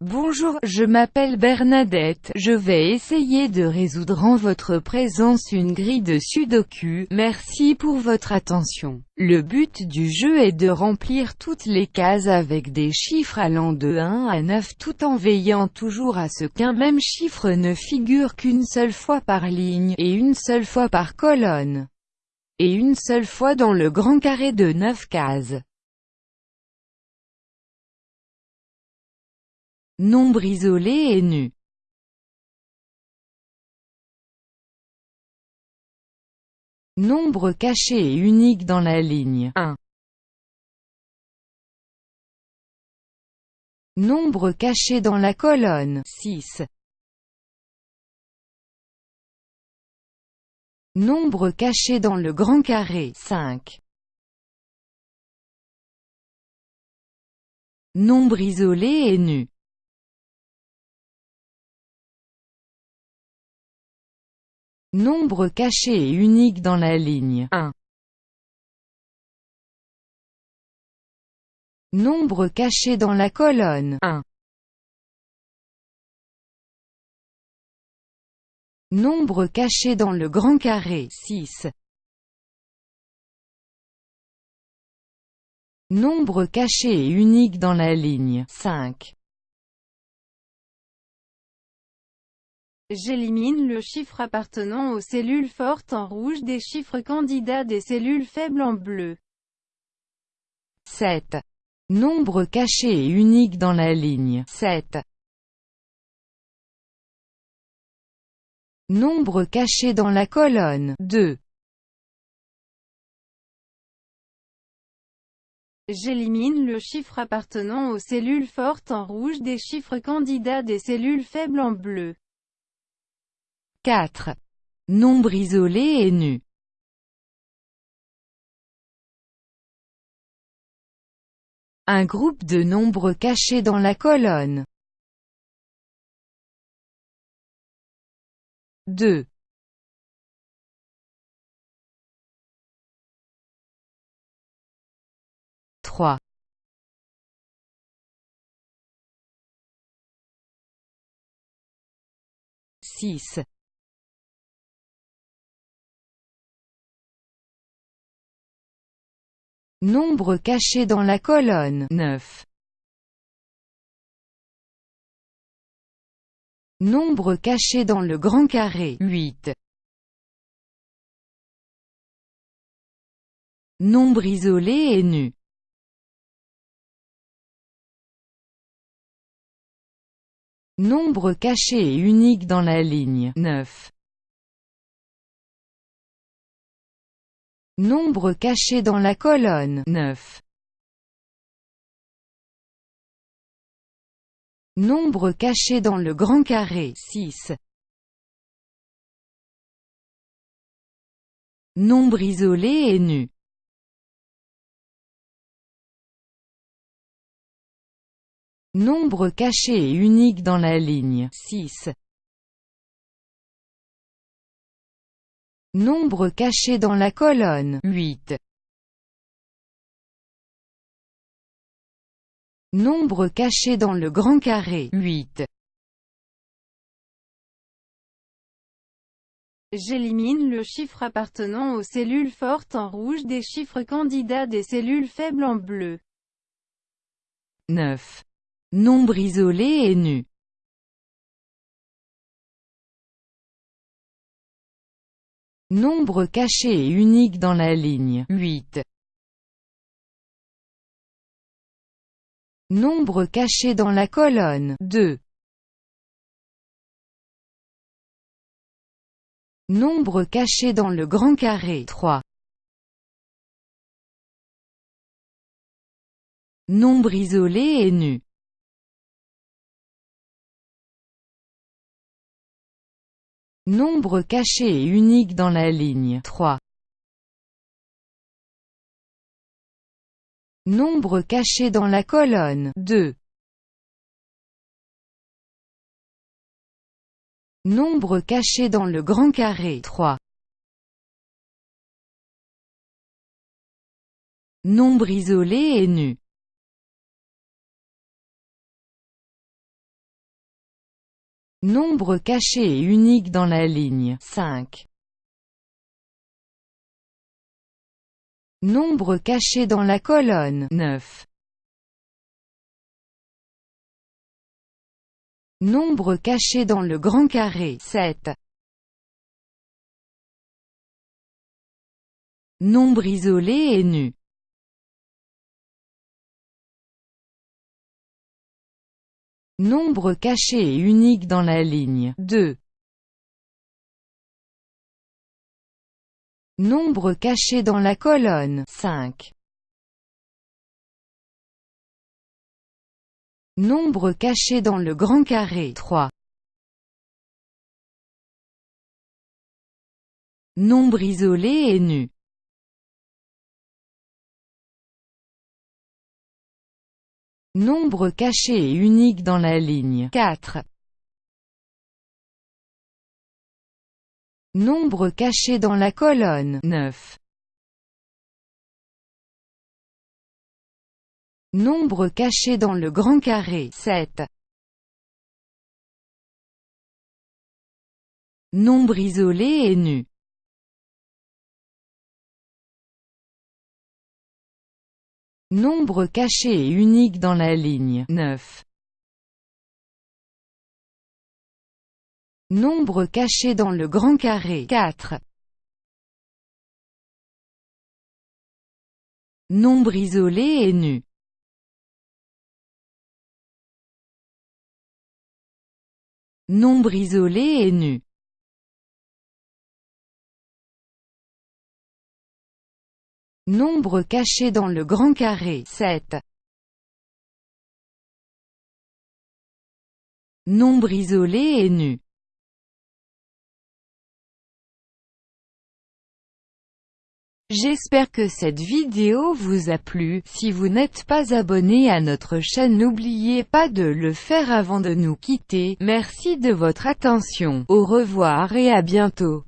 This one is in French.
Bonjour, je m'appelle Bernadette, je vais essayer de résoudre en votre présence une grille de sudoku, merci pour votre attention. Le but du jeu est de remplir toutes les cases avec des chiffres allant de 1 à 9 tout en veillant toujours à ce qu'un même chiffre ne figure qu'une seule fois par ligne, et une seule fois par colonne, et une seule fois dans le grand carré de 9 cases. Nombre isolé et nu. Nombre caché et unique dans la ligne 1. Nombre caché dans la colonne 6. Nombre caché dans le grand carré 5. Nombre isolé et nu. Nombre caché et unique dans la ligne 1. Nombre caché dans la colonne 1. Nombre caché dans le grand carré 6. Nombre caché et unique dans la ligne 5. J'élimine le chiffre appartenant aux cellules fortes en rouge des chiffres candidats des cellules faibles en bleu. 7. Nombre caché et unique dans la ligne 7. Nombre caché dans la colonne 2. J'élimine le chiffre appartenant aux cellules fortes en rouge des chiffres candidats des cellules faibles en bleu. 4. Nombre isolé et nu. Un groupe de nombres cachés dans la colonne. 2. 3. 6. Nombre caché dans la colonne 9. Nombre caché dans le grand carré 8. Nombre isolé et nu. Nombre caché et unique dans la ligne 9. Nombre caché dans la colonne 9. Nombre caché dans le grand carré 6. Nombre isolé et nu. Nombre caché et unique dans la ligne 6. Nombre caché dans la colonne 8. Nombre caché dans le grand carré 8. J'élimine le chiffre appartenant aux cellules fortes en rouge des chiffres candidats des cellules faibles en bleu. 9. Nombre isolé et nu. Nombre caché et unique dans la ligne 8. Nombre caché dans la colonne 2. Nombre caché dans le grand carré 3. Nombre isolé et nu. Nombre caché et unique dans la ligne 3. Nombre caché dans la colonne 2. Nombre caché dans le grand carré 3. Nombre isolé et nu. Nombre caché et unique dans la ligne 5. Nombre caché dans la colonne 9. Nombre caché dans le grand carré 7. Nombre isolé et nu Nombre caché et unique dans la ligne 2. Nombre caché dans la colonne 5. Nombre caché dans le grand carré 3. Nombre isolé et nu Nombre caché et unique dans la ligne 4. Nombre caché dans la colonne 9. Nombre caché dans le grand carré 7. Nombre isolé et nu Nombre caché et unique dans la ligne 9. Nombre caché dans le grand carré 4. Nombre isolé et nu Nombre isolé et nu Nombre caché dans le grand carré 7. Nombre isolé et nu J'espère que cette vidéo vous a plu, si vous n'êtes pas abonné à notre chaîne n'oubliez pas de le faire avant de nous quitter, merci de votre attention, au revoir et à bientôt.